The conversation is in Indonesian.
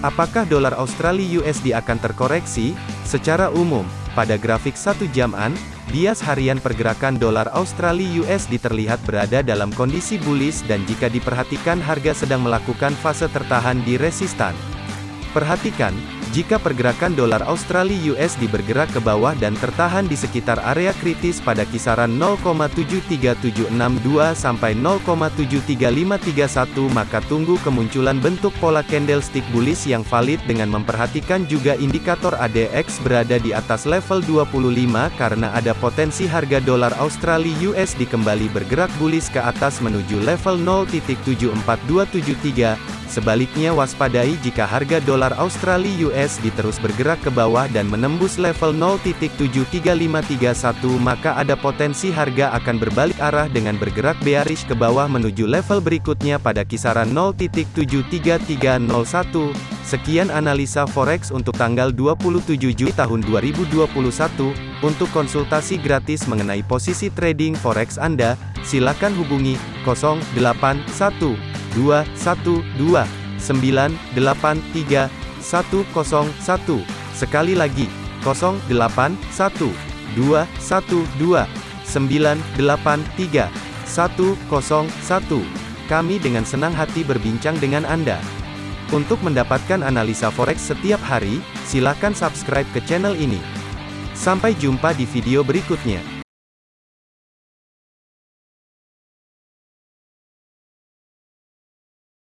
Apakah dolar Australia USD akan terkoreksi? Secara umum, pada grafik satu jaman, bias harian pergerakan dolar Australia USD terlihat berada dalam kondisi bullish dan jika diperhatikan harga sedang melakukan fase tertahan di resistan. Perhatikan, jika pergerakan dolar Australia USD bergerak ke bawah dan tertahan di sekitar area kritis pada kisaran 0,73762 sampai 0,73531 maka tunggu kemunculan bentuk pola candlestick bullish yang valid dengan memperhatikan juga indikator ADX berada di atas level 25 karena ada potensi harga dolar Australia USD kembali bergerak bullish ke atas menuju level 0.74273 Sebaliknya waspadai jika harga dolar Australia USD terus bergerak ke bawah dan menembus level 0.73531 maka ada potensi harga akan berbalik arah dengan bergerak bearish ke bawah menuju level berikutnya pada kisaran 0.73301. Sekian analisa forex untuk tanggal 27 Juli tahun 2021. Untuk konsultasi gratis mengenai posisi trading forex Anda, silakan hubungi 081 dua satu dua sembilan delapan tiga satu kosong satu sekali lagi kosong delapan satu dua satu dua sembilan delapan tiga satu kosong satu kami dengan senang hati berbincang dengan Anda. Untuk mendapatkan analisa forex setiap hari, silakan subscribe ke channel ini. Sampai jumpa di video berikutnya.